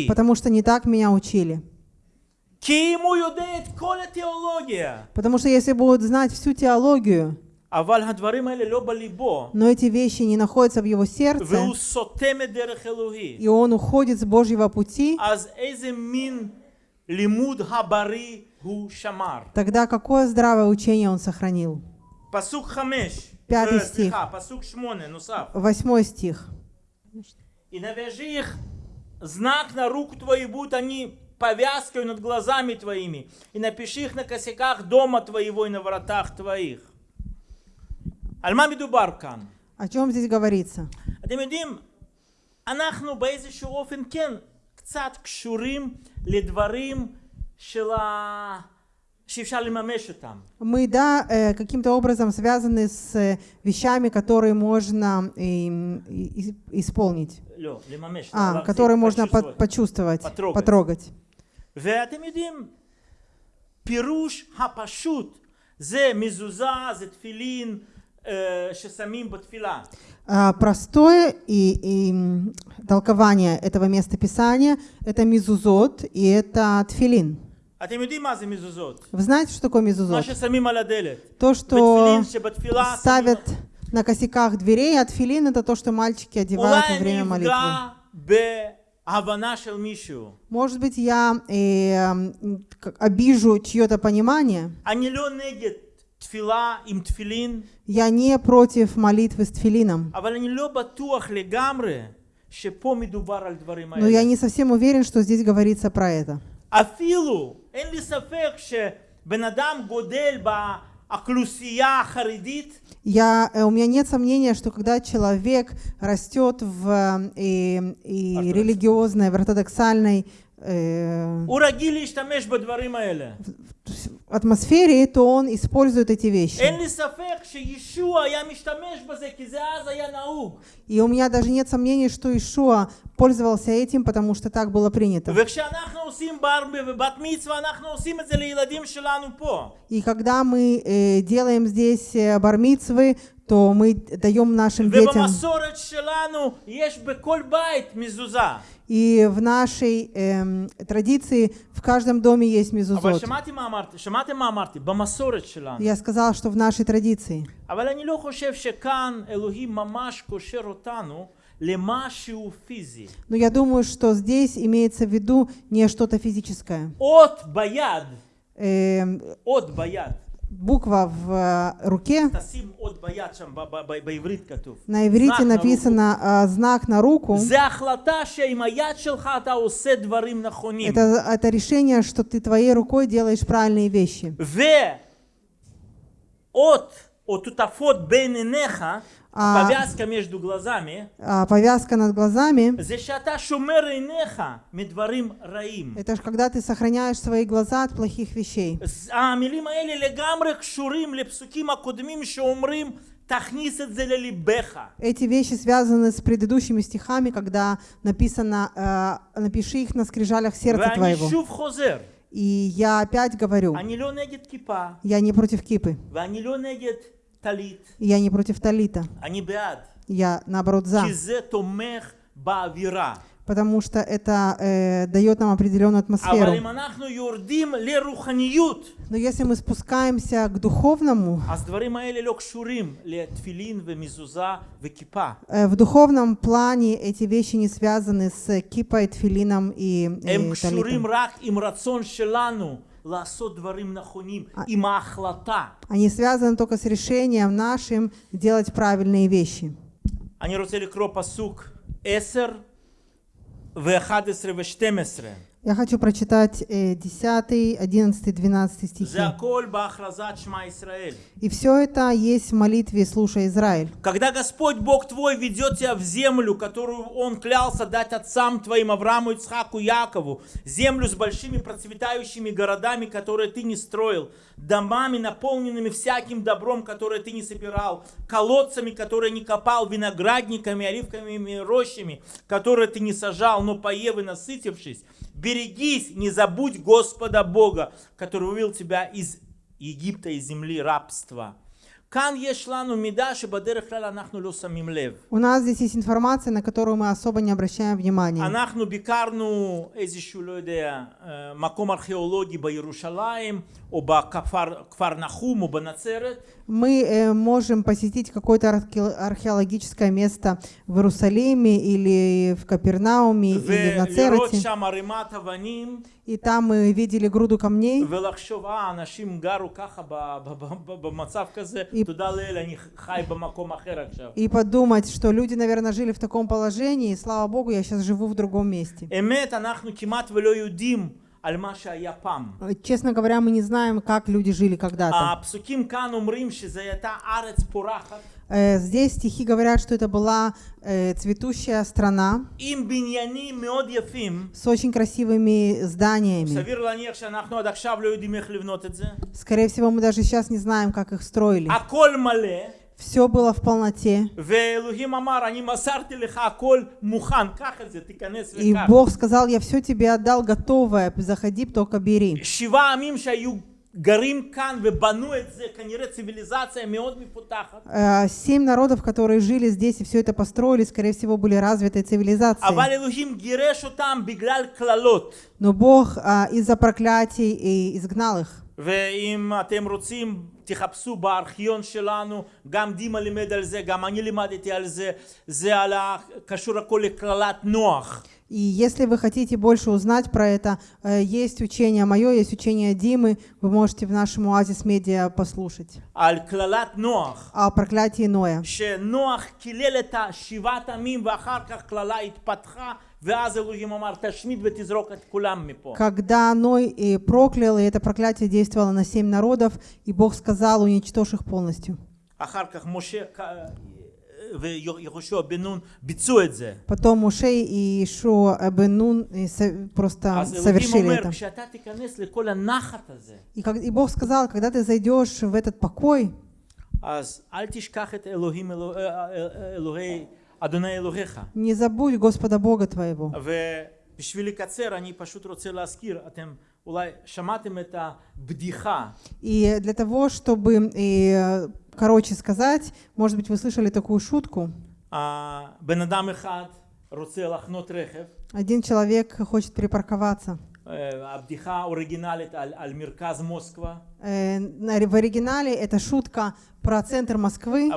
Потому что не так меня учили. Потому что если будут знать всю теологию, но эти вещи не находятся в его сердце, и он уходит с Божьего пути, тогда какое здравое учение он сохранил? Пасук 5. Пятый э, стих. Ну, Восьмой стих. «И навяжи их знак на руку твою, будут они повязкой над глазами твоими, и напиши их на косяках дома твоего и на воротах твоих». Альмамиду Баркан. О чем здесь говорится? אנחנו באיזשהו אופן כן קצת קשורים לדברים של ה... שאפשר לממש אותם. Мы, да, э, каким-то образом связаны с э, вещами, которые можно эм, и- и- исполнить, לא, לממש. а, להחזיק, которые можно почувствовать. по- почувствовать, потрогать. потрогать. ואתם יודעים, פירוש הפשוט זה מזוזה, זה תפילין אה, ששמים בתפילה. А, Простое и, и, м, толкование этого местописания – это мизузот и это тфилин. Вы знаете, что такое мезузот? То, что ставят на косяках дверей, а тфилин — это то, что мальчики одевают во время молитвы. Может быть, я э, обижу чье-то понимание. Я не против молитвы с тфилином. Но я не совсем уверен, что здесь говорится про это. אפילו, אין לי ספק שבן אדם גודל באוכלוסייה החרדית, Я, э, у меня нет сомнения, что когда человек растет в э, и, и Ортодокс. религиозной, в ортодоксальной э, в атмосфере, то он использует эти вещи. И у меня даже нет сомнений, что Ишуа пользовался этим, потому что так было принято. И когда мы э, делаем здесь э, бармицвы, то мы даем нашим детям. И в нашей эм, традиции в каждом доме есть мезузот. Я сказал, что в нашей традиции. Но я думаю, что здесь имеется в виду не что-то физическое. От баяд. Эм, От баяд буква в э, руке. На иврите написано э, «знак на руку». Это, это решение, что ты твоей рукой делаешь правильные вещи. А, повязка между глазами, а, повязка над глазами, раим. это же когда ты сохраняешь свои глаза от плохих вещей. Эти вещи связаны с предыдущими стихами, когда написано э, «напиши их на скрижалях сердца твоего». И я опять говорю, я не против кипы, я не против талита. Я, наоборот, за. Потому что это э, дает нам определенную атмосферу. Но если мы спускаемся к духовному, э, в духовном плане эти вещи не связаны с кипой, тфилином и, э, и талитом. רק עם רצון שלנו לעשות דברים נכונים, עם ההחלטה. Они связаны только с решением нашим делать правильные вещи. אני רוצה לקרוא פסוק 10 ו-11 ו-12. Я хочу прочитать 10, 11, 12 стихи. И все это есть в молитве «Слушай, Израиль». Когда Господь Бог твой ведет тебя в землю, которую Он клялся дать отцам твоим, Аврааму, Ицхаку, Якову, землю с большими процветающими городами, которые ты не строил, домами, наполненными всяким добром, которое ты не собирал, колодцами, которые не копал, виноградниками, оливковыми рощами, которые ты не сажал, но поев и насытившись, берегись, не забудь Господа Бога, который вывел тебя из Египта, из земли рабства. כאן יש לנו מידע שבדרך כלל אנחנו לא שמים לב. У нас здесь есть информация, на которую мы особо не обращаем внимания. אנחנו ביקרנו איזשהו, לא יודע, אה, מקום ארכיאולוגי בירושלים, או בכפר כפר נחום, או בנצרת, мы э, можем посетить какое-то археологическое место в Иерусалиме или в Капернауме или в Нацерате. И там мы видели груду камней. И, и подумать, что люди, наверное, жили в таком положении, и слава Богу, я сейчас живу в другом месте. Э, честно говоря, мы не знаем, как люди жили когда-то. Э, здесь стихи говорят, что это была э, цветущая страна с очень красивыми зданиями. Скорее всего, мы даже сейчас не знаем, как их строили. הכל מלא, Все было в полноте. ואלוהים אמר, אני מסרתי לך הכל מוכן, קח את זה, תיכנס И וקח. Бог сказал, я все тебе отдал готовое, заходи, только бери. שבעה עמים שהיו גרים כאן ובנו את זה, כנראה ציוויליזציה מאוד מפותחת. Э, Семь народов, которые жили здесь и все это построили, скорее всего, были развитые цивилизации. אבל אלוהים גירש אותם בגלל קללות. Но Бог а, из-за проклятий и изгнал их. ואם אתם רוצים, תחפשו בארכיון שלנו, גם דימה לימד על זה, גם אני לימדתי על זה, זה על ה... קשור הכל לקללת נוח. И если вы хотите больше узнать про это, э, есть учение мое, есть учение Димы, вы можете в нашем Оазис Медиа послушать. על קללת נוח. О проклятии Ноя. שנוח קילל את השבעת עמים ואחר כך קללה התפתחה ואז אלוהים אמר תשמיד ותזרוק את כולם מפה. Когда Ной и проклял, и это проклятие действовало на семь народов, и Бог сказал, уничтожь их полностью. אחר כך משה ק- ויהושע בן נון ביצעו את זה. Потом Муше и Ишуа Эбен Нун и со- просто אז אלוהים совершили אומר это. כשאתה תיכנס לכל הנחת הזה И, как, и Бог сказал, когда ты зайдешь в этот покой, אז אל תשכח את אלוהים אלוה- אה, אה, אלוהי אדוני אלוהיך. не забудь Господа Бога твоего. И для того, чтобы, и, короче сказать, может быть, вы слышали такую шутку. Один человек хочет припарковаться. Абдиха оригиналит аль Мирказ Москва. Э, в оригинале это шутка про центр Москвы.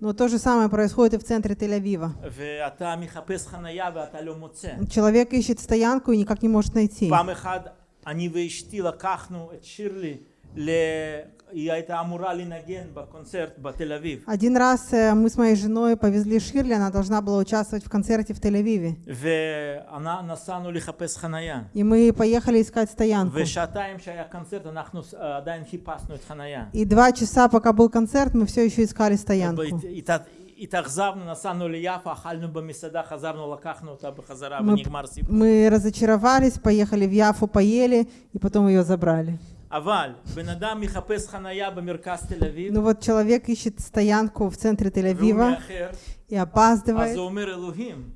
Но то же самое происходит и в центре Тель-Авива. Человек ищет стоянку и никак не может найти. לקחנו את שירלי, ל... היא הייתה אמורה לנגן בקונצרט בתל אביב, Один раз э, мы с моей женой повезли Ширли, она должна была участвовать в концерте в Тель-Авиве. ונסענו לחפש חנייה. И мы поехали искать стоянку. ושעתיים שהיה קונצרט אנחנו אה, עדיין חיפשנו את חנייה. И два часа, пока был концерт, мы все еще искали стоянку. הת- התאכזבנו, נסענו ליפו, אכלנו במסעדה, חזרנו, לקחנו אותה בחזרה Мы, ונגמר סיפור. мы разочаровались, поехали в Яфу, поели, и потом ее забрали. Ну вот человек ищет стоянку в центре Тель-Авива и опаздывает.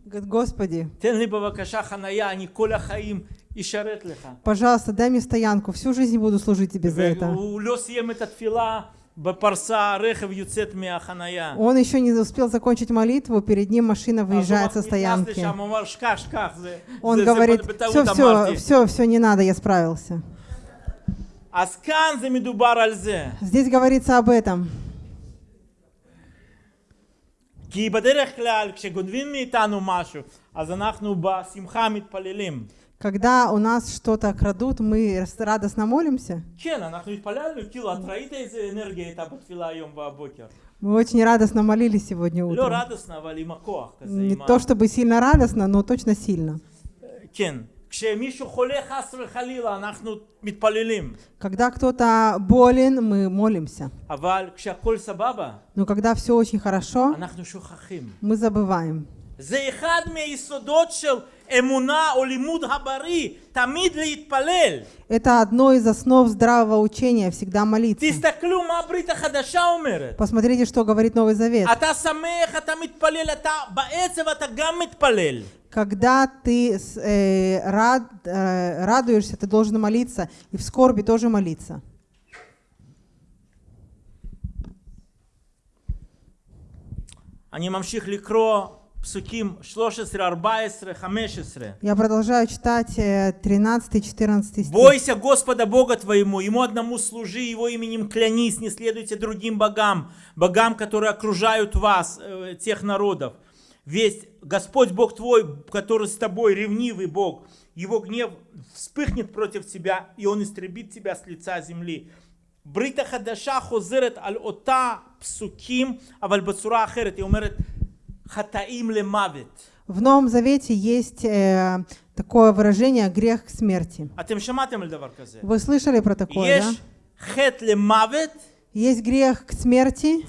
Господи, пожалуйста, дай мне стоянку, всю жизнь буду служить Тебе за это. Он еще не успел закончить молитву, перед ним машина выезжает со стоянки. Он говорит, все, все, все, все, не надо, я справился. Здесь говорится об этом. Когда у нас что-то крадут, мы радостно молимся. Мы очень радостно молились сегодня утром. Не то чтобы сильно радостно, но точно сильно. כן, כשמישהו חולה חס וחלילה, אנחנו מתפללים. Когда кто-то болен, мы молимся. אבל כשהכול סבבה, Но когда все очень хорошо, אנחנו שוכחים. мы забываем. זה אחד מהיסודות של אמונה או לימוד הבריא, תמיד להתפלל. Это одно из основ здравого учения, всегда молиться. תסתכלו מה הברית החדשה אומרת. Посмотрите, что говорит Новый Завет. אתה שמח, אתה מתפלל, אתה בעצב אתה גם מתפלל. Когда ты с- э, рад, э, радуешься, ты должен молиться, и в скорби тоже молиться. אני ממשיך לקרוא я продолжаю читать э, 13, 14 стих. «Бойся Господа Бога твоему, Ему одному служи, Его именем клянись, не следуйте другим богам, богам, которые окружают вас, э, тех народов. Весь Господь Бог твой, который с тобой, ревнивый Бог, Его гнев вспыхнет против тебя, и Он истребит тебя с лица земли». Брита Хадаша хозерет аль ота псуким, аваль бацура ахерет. И умерет в Новом Завете есть э, такое выражение «грех к смерти». Вы слышали про такое, да? Есть грех к смерти,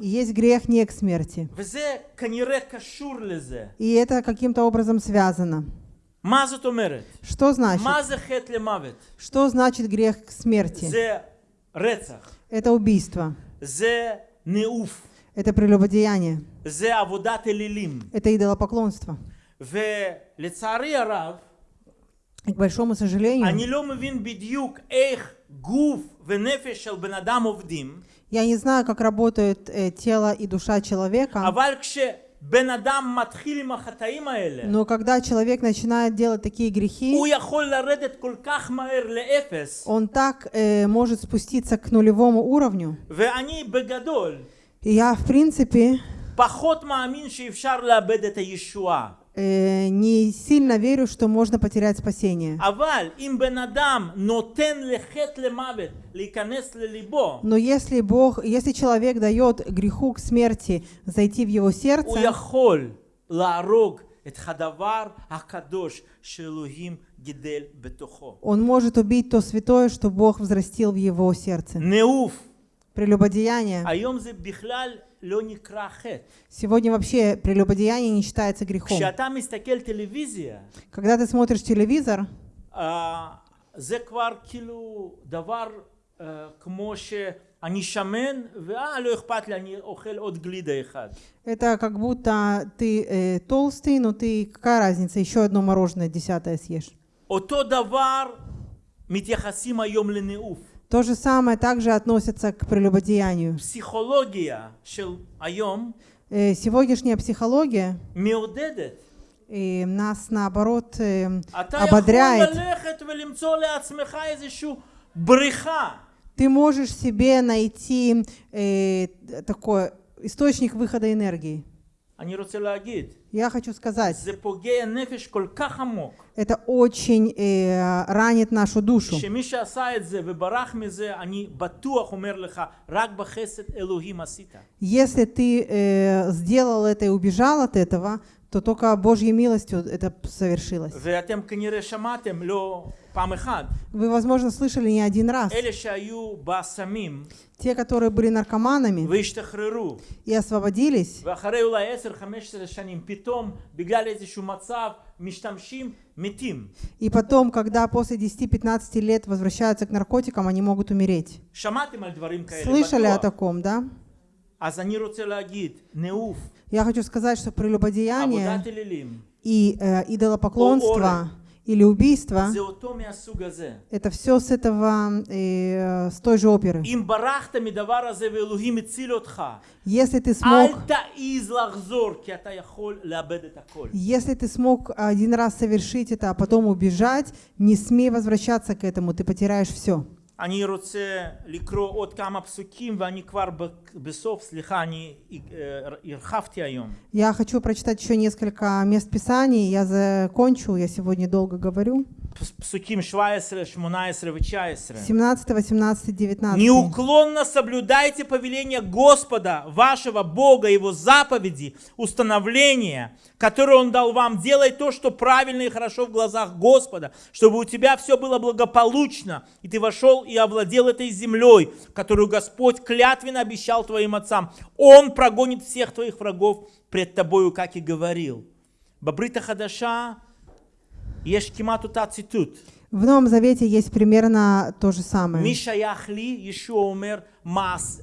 есть грех не к смерти. И это каким-то образом связано. Что значит? Что значит грех к смерти? Это убийство. это прелюбодеяние, זה עבודת אלילים. это идолопоклонство. ולצערי הרב, И, к большому сожалению, אני לא מבין בדיוק איך גוף ונפש של בן אדם עובדים, я не знаю, как работают э, тело и душа человека, אבל כשבן בן אדם מתחיל עם החטאים האלה, Но когда человек начинает делать такие грехи, הוא יכול לרדת כל כך מהר לאפס, он так э, может спуститься к нулевому уровню. ואני בגדול Я, в принципе, э, не сильно верю, что можно потерять спасение. Но если Бог, если человек дает греху к смерти зайти в его сердце, он может убить то святое, что Бог взрастил в его сердце. Неуф Прелюбодеяние. היום זה בכלל לא נקרא חטא. Сегодня вообще прелюбодеяние не считается грехом. כשאתה מסתכל טלוויזיה, Когда ты смотришь телевизор, אה, זה כבר כאילו דבר אה, כמו שאני שמן, ואה, לא אכפת לי, אני אוכל עוד גלידה אחד. это как будто ты э, толстый, но ты какая разница, еще одно мороженое десятое съешь. אותו דבר מתייחסים היום לנאוף. То же самое также относится к прелюбодеянию. Психология шел айом э, сегодняшняя психология и нас наоборот э, ободряет. Ты можешь себе найти э, такой источник выхода энергии. Я хочу сказать, это очень э, ранит нашу душу. Если ты э, сделал это и убежал от этого, то только Божьей милостью это совершилось. Вы, возможно, слышали не один раз. Те, которые были наркоманами и освободились, и потом, когда после 10-15 лет возвращаются к наркотикам, они могут умереть. Слышали о таком, да? Я хочу сказать, что прелюбодеяние и э, идолопоклонство или убийство, это все с этого, э, с той же оперы. Если ты смог, если ты смог один раз совершить это, а потом убежать, не смей возвращаться к этому, ты потеряешь все. אני רוצה לקרוא עוד כמה פסוקים, ואני כבר ב- בסוף, סליחה, אני אה, הרחבתי היום. Я хочу прочитать еще несколько мест Писаний. Я закончу, я сегодня долго говорю. פס- פסוקים 17, 18 ו-19. 17, 18, 19. Неуклонно соблюдайте повеления Господа, вашего Бога, Его заповеди, установления, которые Он дал вам. Делай то, что правильно и хорошо в глазах Господа, чтобы у тебя все было благополучно, и ты вошел и овладел этой землей, которую Господь клятвенно обещал твоим отцам. Он прогонит всех твоих врагов пред тобою, как и говорил. Бабрита Хадаша, Ешкимату та цитут. В Новом Завете есть примерно то же самое. Мишаяхли, Ишуа умер, мас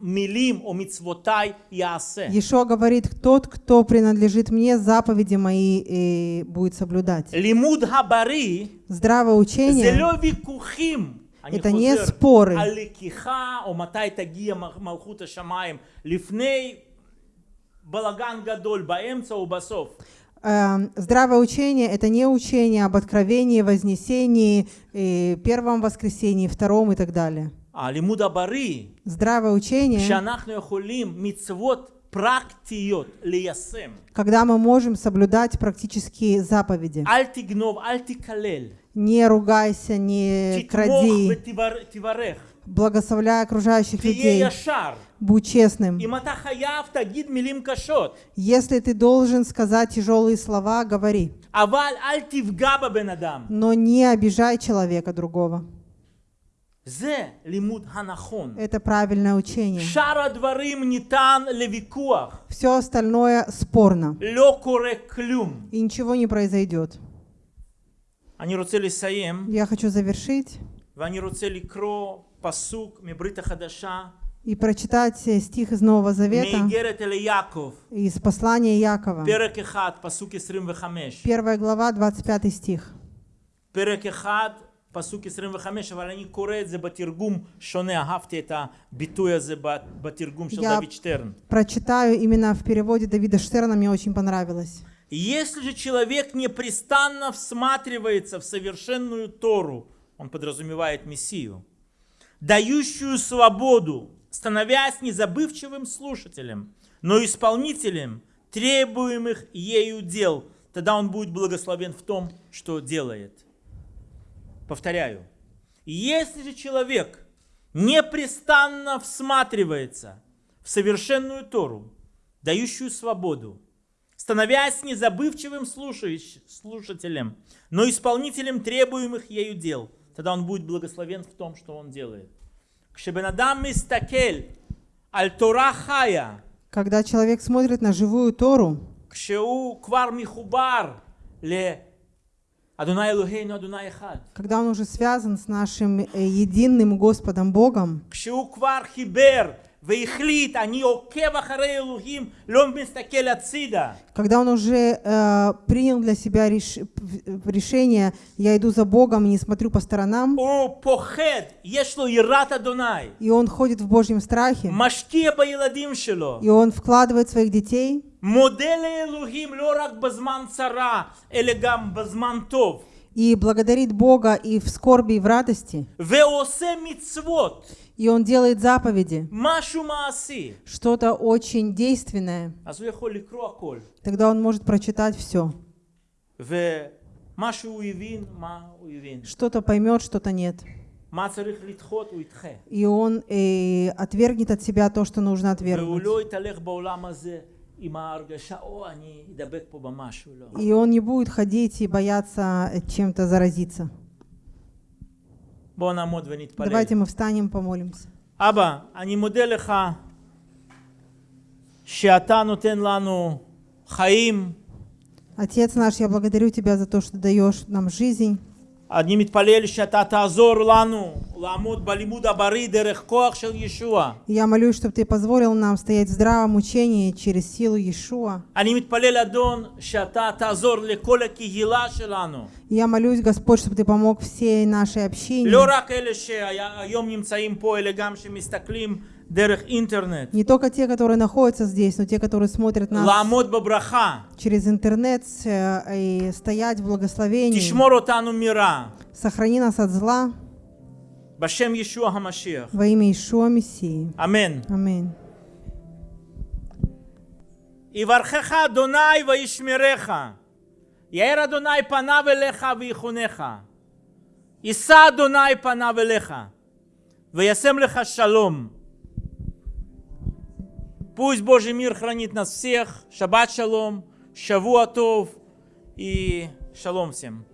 милим о мицвотай ясе. Ешо говорит, тот, кто принадлежит мне, заповеди мои и будет соблюдать. Лимуд хабари. Здравое учение. Зелеви кухим. Это не споры. Эм, здравое учение – это не учение об откровении, вознесении, первом воскресении, втором и так далее. Здравое учение, когда мы можем соблюдать практические заповеди не ругайся, не кради. Благословляй окружающих людей. Будь честным. Если ты должен сказать тяжелые слова, говори. Но не обижай человека другого. Это правильное учение. Все остальное спорно. И ничего не произойдет. אני רוצה לסיים, Я хочу завершить ואני רוצה לקרוא פסוק מברית החדשה, и прочитать э, стих из Нового Завета, מאיגרת אל יעקב, из послания Якова. פרק 1, פסוק 25. Первая глава, 25 стих. פרק 1, פסוק 25, אבל אני קורא את זה בתרגום שונה, אהבתי את הביטוי הזה ב- בתרגום של Я- דוד שטרן. Прочитаю именно в переводе Давида Штерна, мне очень понравилось. Если же человек непрестанно всматривается в совершенную Тору, он подразумевает Мессию, дающую свободу, становясь незабывчивым слушателем, но исполнителем требуемых ею дел, тогда он будет благословен в том, что делает. Повторяю, если же человек непрестанно всматривается в совершенную Тору, дающую свободу, становясь незабывчивым слушателем, но исполнителем требуемых ею дел. Тогда он будет благословен в том, что он делает. Когда человек смотрит на живую Тору, когда он уже связан с нашим э, единым Господом Богом, והחליט, אני עוקב אחרי אלוהים, לא מסתכל הצידה, когда он уже э, принял для себя реш- в- решение, я иду за Богом и не смотрю по сторонам, הוא פוחד, יש לו יראת אדוני, и он ходит в Божьем страхе, משקיע בילדים שלו, и он вкладывает в своих детей, מודה לאלוהים לא רק בזמן צרה, אלא גם בזמן טוב, и благодарит Бога и в скорби, и в радости, ועושה מצוות, И он делает заповеди. Что-то очень действенное. Тогда он может прочитать все. Что-то поймет, что-то нет. И он и отвергнет от себя то, что нужно отвергнуть. И он не будет ходить и бояться э, чем-то заразиться. בואו נעמוד ונתפלל. Давайте мы встанем, помолимся. אבא, אני מודה לך שאתה נותן לנו חיים. Отец наш, я благодарю Тебя за то, что даешь нам жизнь. Я молюсь, чтобы ты позволил нам стоять в здравом учении через силу Иешуа. Я молюсь, Господь, чтобы ты помог всей нашей общине. לא רק אלה שהיום נמצאים פה, אלא גם שמסתכלים דרך אינטרנט. Не только те, которые находятся здесь, но те, которые смотрят нас לעמוד בברכה. через интернет э, и стоять в благословении. תשמור אותנו מרע. Сохрани нас от зла בשם ישוע המשיח. во имя Иешуа Мессии. אמן. Аминь. יברכך אדוני וישמרך. יאר אדוני פניו אליך ויחונך. יישא אדוני פניו אליך. וישם לך שלום. Пусть Божий мир хранит нас всех. Шаббат шалом. Шавуа тов. И шалом всем.